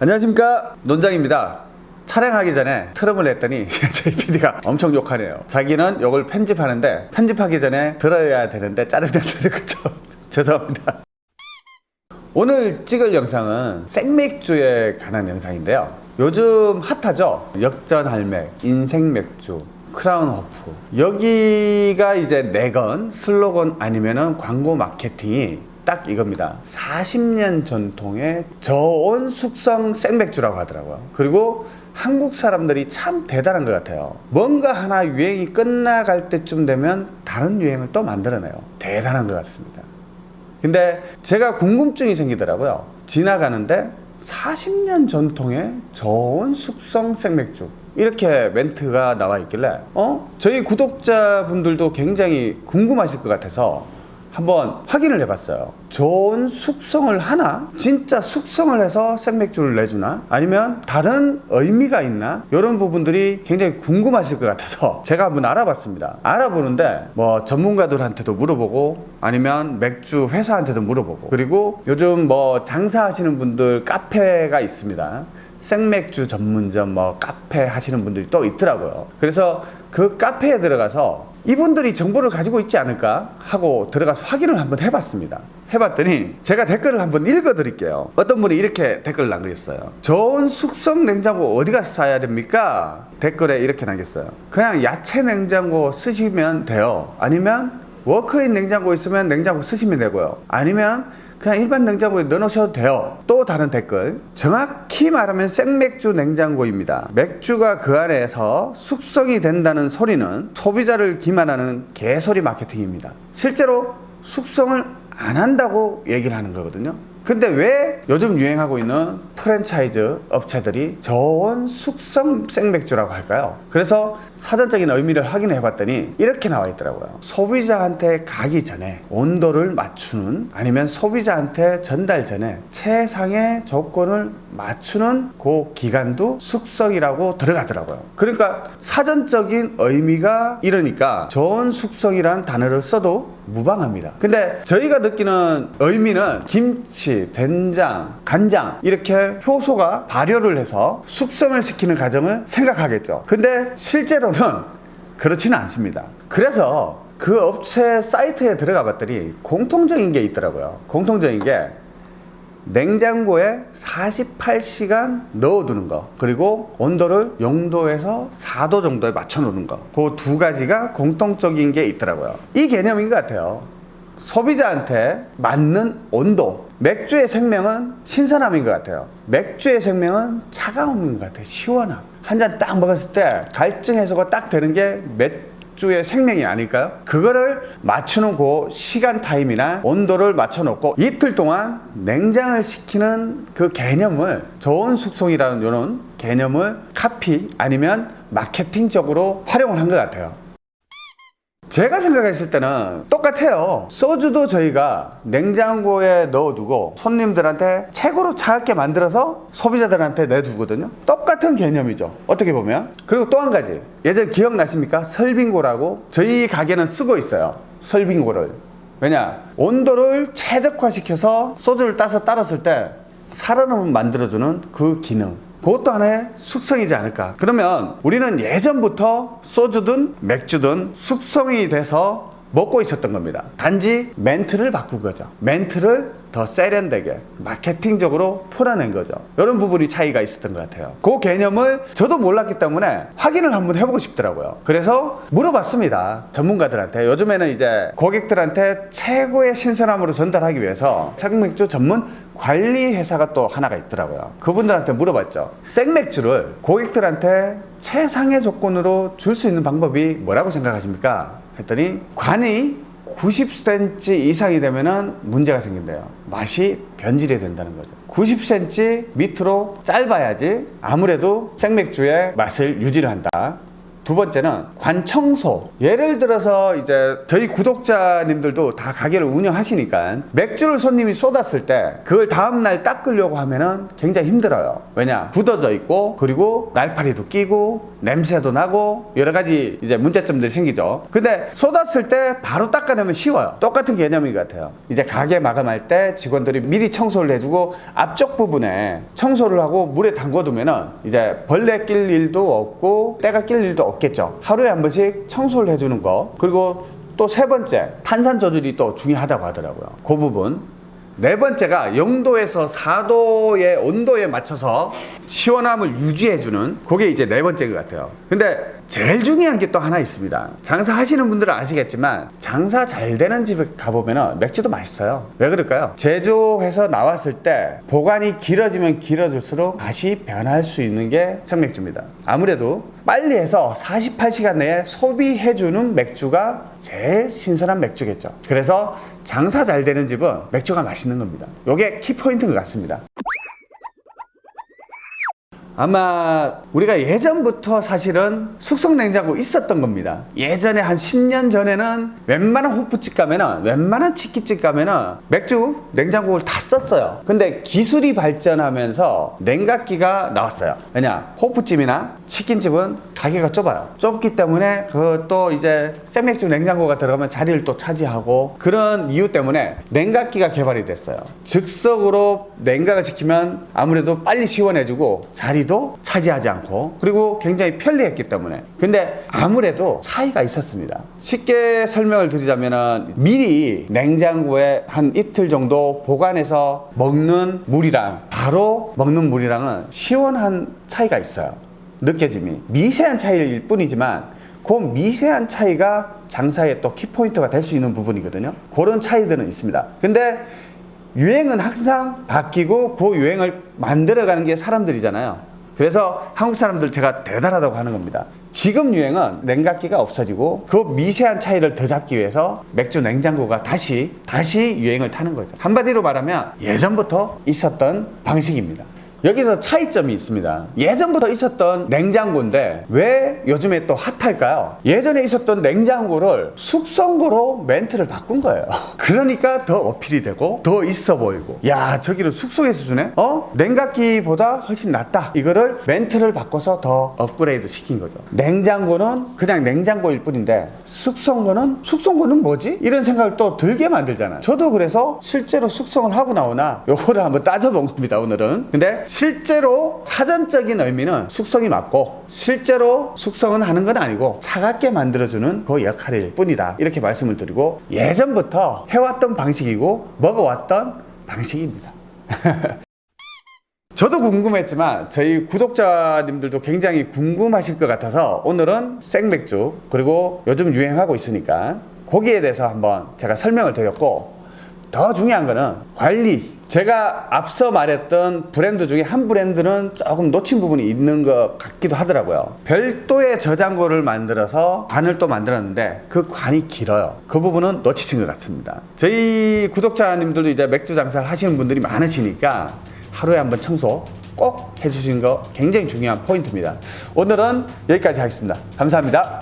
안녕하십니까? 논장입니다. 촬영하기 전에 트럼을 냈더니 저희 PD가 엄청 욕하네요. 자기는 욕을 편집하는데 편집하기 전에 들어야 되는데 되는 거죠. 죄송합니다. 오늘 찍을 영상은 생맥주에 관한 영상인데요. 요즘 핫하죠? 역전할맥 인생맥주 크라운 호프. 여기가 이제 내건 슬로건 아니면은 광고 마케팅이 딱 이겁니다. 40년 전통의 저온 숙성 생맥주라고 하더라고요. 그리고 한국 사람들이 참 대단한 것 같아요. 뭔가 하나 유행이 끝나갈 때쯤 되면 다른 유행을 또 만들어내요. 대단한 것 같습니다. 근데 제가 궁금증이 생기더라고요. 지나가는데 40년 전통의 저온 숙성 생맥주. 이렇게 멘트가 나와 있길래 어? 저희 구독자분들도 굉장히 궁금하실 것 같아서 한번 확인을 해봤어요 좋은 숙성을 하나? 진짜 숙성을 해서 생맥주를 내주나? 아니면 다른 의미가 있나? 이런 부분들이 굉장히 궁금하실 것 같아서 제가 한번 알아봤습니다 알아보는데 뭐 전문가들한테도 물어보고 아니면 맥주 회사한테도 물어보고 그리고 요즘 뭐 장사하시는 분들 카페가 있습니다 생맥주 전문점 뭐 카페 하시는 분들이 또 있더라고요 그래서 그 카페에 들어가서 이분들이 정보를 가지고 있지 않을까 하고 들어가서 확인을 한번 해봤습니다. 해봤더니 제가 댓글을 한번 읽어 드릴게요. 어떤 분이 이렇게 댓글을 남겼어요 좋은 숙성 냉장고 어디 가서 사야 됩니까? 댓글에 이렇게 남겼어요 그냥 야채 냉장고 쓰시면 돼요. 아니면 워크인 냉장고 있으면 냉장고 쓰시면 되고요. 아니면 그냥 일반 냉장고에 넣어놓으셔도 돼요. 또 다른 댓글. 정확히 말하면 생맥주 냉장고입니다. 맥주가 그 안에서 숙성이 된다는 소리는 소비자를 기만하는 개소리 마케팅입니다. 실제로 숙성을 안 한다고 얘기를 하는 거거든요 근데 왜 요즘 유행하고 있는 프랜차이즈 업체들이 저온 숙성 생맥주라고 할까요? 그래서 사전적인 의미를 확인해 봤더니 이렇게 나와 있더라고요. 소비자한테 가기 전에 온도를 맞추는 아니면 소비자한테 전달 전에 최상의 조건을 맞추는 그 기간도 숙성이라고 들어가더라고요. 그러니까 사전적인 의미가 이러니까 저온 숙성이라는 단어를 써도 무방합니다. 근데 저희가 느끼는 의미는 김치, 된장, 간장 이렇게 효소가 발효를 해서 숙성을 시키는 과정을 생각하겠죠. 근데 실제로는 그렇지는 않습니다. 그래서 그 업체 사이트에 들어가 봤더니 공통적인 게 있더라고요. 공통적인 게 냉장고에 48시간 넣어두는 거 그리고 온도를 0도에서 4도 정도에 맞춰 놓는 거그 두 가지가 공통적인 게 있더라고요. 이 개념인 것 같아요. 소비자한테 맞는 온도. 맥주의 생명은 신선함인 것 같아요. 맥주의 생명은 차가움인 것 같아요. 시원함. 한 잔 딱 먹었을 때 갈증 해소가 딱 되는 게 맥 주의 생명이 아닐까요? 그거를 맞추는 그 시간 타임이나 온도를 맞춰놓고 이틀 동안 냉장을 시키는 그 개념을 저온 숙성이라는 이런 개념을 카피 아니면 마케팅적으로 활용을 한 것 같아요. 제가 생각했을 때는 똑같아요. 소주도 저희가 냉장고에 넣어두고 손님들한테 최고로 차갑게 만들어서 소비자들한테 내두거든요. 똑같은 개념이죠. 어떻게 보면. 그리고 또 한 가지. 예전 기억나십니까? 설빙고라고 저희 가게는 쓰고 있어요. 설빙고를. 왜냐? 온도를 최적화시켜서 소주를 따서 따랐을 때 살아남음 만들어주는 그 기능 그것도 하나의 숙성이지 않을까. 그러면 우리는 예전부터 소주든 맥주든 숙성이 돼서 먹고 있었던 겁니다. 단지 멘트를 바꾼 거죠. 멘트를 더 세련되게 마케팅적으로 풀어낸 거죠. 이런 부분이 차이가 있었던 것 같아요. 그 개념을 저도 몰랐기 때문에 확인을 한번 해보고 싶더라고요. 그래서 물어봤습니다 전문가들한테. 요즘에는 이제 고객들한테 최고의 신선함으로 전달하기 위해서 생맥주 전문 관리 회사가 또 하나가 있더라고요. 그분들한테 물어봤죠. 생맥주를 고객들한테 최상의 조건으로 줄 수 있는 방법이 뭐라고 생각하십니까? 했더니 관이 90cm 이상이 되면 문제가 생긴대요. 맛이 변질이 된다는 거죠. 90cm 밑으로 짧아야지 아무래도 생맥주의 맛을 유지를 한다 두 번째는 관청소. 예를 들어서 이제 저희 구독자님들도 다 가게를 운영하시니까 맥주를 손님이 쏟았을 때 그걸 다음날 닦으려고 하면은 굉장히 힘들어요. 왜냐? 굳어져 있고 그리고 날파리도 끼고 냄새도 나고 여러 가지 이제 문제점들이 생기죠. 근데 쏟았을 때 바로 닦아내면 쉬워요. 똑같은 개념인 것 같아요. 이제 가게 마감할 때 직원들이 미리 청소를 해주고 앞쪽 부분에 청소를 하고 물에 담궈두면은 이제 벌레 낄 일도 없고 때가 낄 일도 없 겠죠. 하루에 한 번씩 청소를 해주는 거 그리고 또 세 번째 탄산 조절이 또 중요하다고 하더라고요. 그 부분 네 번째가 0도에서 4도의 온도에 맞춰서 시원함을 유지해주는 그게 이제 네 번째인 것 같아요. 근데 제일 중요한 게 또 하나 있습니다. 장사 하시는 분들은 아시겠지만 장사 잘 되는 집에 가보면 맥주도 맛있어요. 왜 그럴까요? 제조해서 나왔을 때 보관이 길어지면 길어질수록 맛이 변할 수 있는 게 생맥주입니다. 아무래도 빨리 해서 48시간 내에 소비해주는 맥주가 제일 신선한 맥주겠죠. 그래서 장사 잘 되는 집은 맥주가 맛있는 겁니다. 이게 키포인트인 것 같습니다. 아마 우리가 예전부터 사실은 숙성 냉장고 있었던 겁니다. 예전에 한 10년 전에는 웬만한 호프집 가면은 웬만한 치킨집 가면은 맥주 냉장고를 다 썼어요. 근데 기술이 발전하면서 냉각기가 나왔어요. 왜냐? 호프집이나 치킨집은 가게가 좁아요. 좁기 때문에 그또 이제 생맥주 냉장고가 들어가면 자리를 또 차지하고 그런 이유 때문에 냉각기가 개발이 됐어요. 즉석으로 냉각을 지키면 아무래도 빨리 시원해지고 자리도 차지하지 않고 그리고 굉장히 편리했기 때문에 근데 아무래도 차이가 있었습니다. 쉽게 설명을 드리자면은 미리 냉장고에 한 이틀 정도 보관해서 먹는 물이랑 바로 먹는 물이랑은 시원한 차이가 있어요. 느껴짐이 미세한 차이일 뿐이지만 그 미세한 차이가 장사의 또 키포인트가 될 수 있는 부분이거든요. 그런 차이들은 있습니다. 근데 유행은 항상 바뀌고 그 유행을 만들어가는 게 사람들이잖아요. 그래서 한국 사람들 제가 대단하다고 하는 겁니다. 지금 유행은 냉각기가 없어지고 그 미세한 차이를 더 잡기 위해서 맥주 냉장고가 다시 다시 유행을 타는 거죠. 한마디로 말하면 예전부터 있었던 방식입니다. 여기서 차이점이 있습니다. 예전부터 있었던 냉장고인데 왜 요즘에 또 핫할까요? 예전에 있었던 냉장고를 숙성고로 멘트를 바꾼 거예요. 그러니까 더 어필이 되고 더 있어 보이고 야 저기는 숙성해서 주네? 어? 냉각기보다 훨씬 낫다. 이거를 멘트를 바꿔서 더 업그레이드 시킨 거죠. 냉장고는 그냥 냉장고일 뿐인데 숙성고는 숙성고는 뭐지? 이런 생각을 또 들게 만들잖아요. 저도 그래서 실제로 숙성을 하고 나오나 요거를 한번 따져본 겁니다. 오늘은. 근데 실제로 사전적인 의미는 숙성이 맞고 실제로 숙성은 하는 건 아니고 차갑게 만들어주는 그 역할일 뿐이다. 이렇게 말씀을 드리고 예전부터 해왔던 방식이고 먹어왔던 방식입니다. 저도 궁금했지만 저희 구독자님들도 굉장히 궁금하실 것 같아서 오늘은 생맥주 그리고 요즘 유행하고 있으니까 거기에 대해서 한번 제가 설명을 드렸고 더 중요한 거는 관리 제가 앞서 말했던 브랜드 중에 한 브랜드는 조금 놓친 부분이 있는 것 같기도 하더라고요. 별도의 저장고를 만들어서 관을 또 만들었는데 그 관이 길어요. 그 부분은 놓치신 것 같습니다. 저희 구독자님들도 이제 맥주 장사를 하시는 분들이 많으시니까 하루에 한 번 청소 꼭 해주시는 거 굉장히 중요한 포인트입니다. 오늘은 여기까지 하겠습니다. 감사합니다